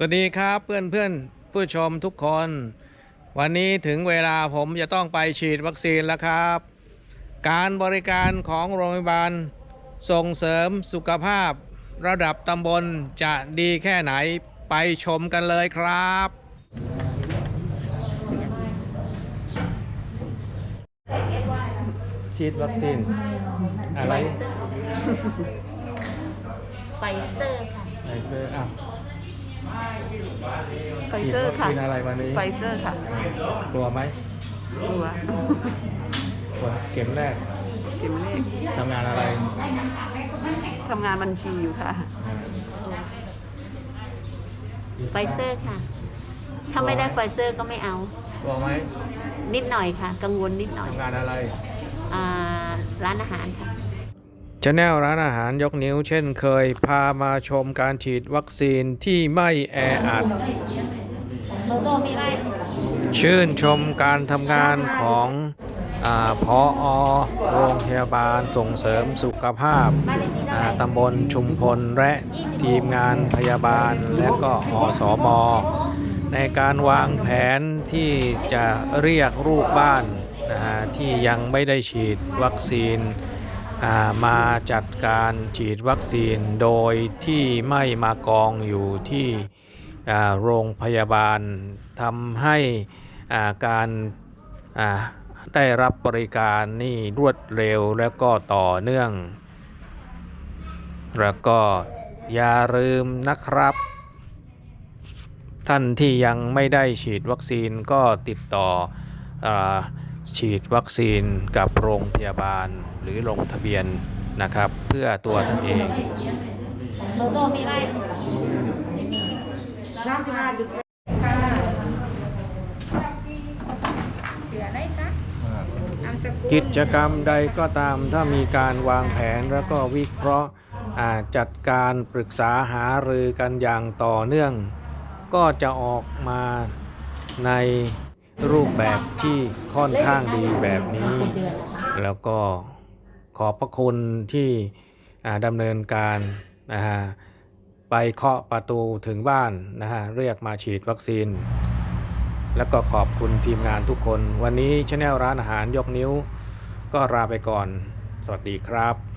สวัสดีครับเพื่อนเพื่อนๆผู้ชมทุกคน วันนี้ถึงเวลาผมจะต้องไปฉีดวัคซีนแล้วครับ การบริการของโรงพยาบาล ส่งเสริมสุขภาพ ระดับตำบลจะดีแค่ไหนไปชมกันเลยครับ ฉีดวัคซีน อะไรไฟเซอร์ค่ะไฟเซอร์อะ ไฟเซอร์ค่ะฉีดวัคซีนอะไรวันนี้ไฟเซอร์ค่ะกลัวไหมกลัวกลัวเข็มแรกเข็มแรกทำงานอะไรทำงานบัญชีอยู่ค่ะอ่าไฟเซอร์ค่ะ ถ้าไม่ได้ไฟเซอร์ก็ไม่เอา กลัวไหมนิดหน่อยค่ะ กังวลนิดหน่อยทำงานอะไร อ่า ร้านอาหารค่ะ ชาแนลร้านอาหารยกนิ้วเช่นเคยพามาชมการฉีดวัคซีนที่ไม่แออัด ชื่นชมการทำงานของอาพออโรงพยาบาลส่งเสริมสุขภาพอ่าตำบลชุมพลและทีมงานพยาบาลและก็อสมในการวางแผนที่จะเรียกลูกบ้านนะฮะที่ยังไม่ได้ฉีดวัคซีน มาจัดการฉีดวัคซีนโดยที่ไม่มากองอยู่ที่โรงพยาบาลทำให้าการาได้รับบริการนี่รวดเร็วและก็ต่อเนื่อง แล้วก็อย่าลืมนะครับ ท่านที่ยังไม่ได้ฉีดวัคซีนก็ติดต่ออ ฉีดวัคซีนกับโรงพยาบาลหรือลงทะเบียนนะครับ เพื่อตัวท่านเองกิจกรรมใดก็ตามถ้ามีการวางแผนแล้วก็วิเคราะห์จัดการปรึกษาหารือกันอย่างต่อเนื่อง ก็จะออกมาใน รูปแบบที่ค่อนข้างดีแบบนี้ แล้วก็ขอบพระคุณที่ดำเนินการนะฮะไปเคาะประตูถึงบ้านนะฮะเรียกมาฉีดวัคซีน แล้วก็ขอบคุณทีมงานทุกคน วันนี้ช anel ร้านอาหารยกนิ้ว ก็ลาไปก่อน สวัสดีครับ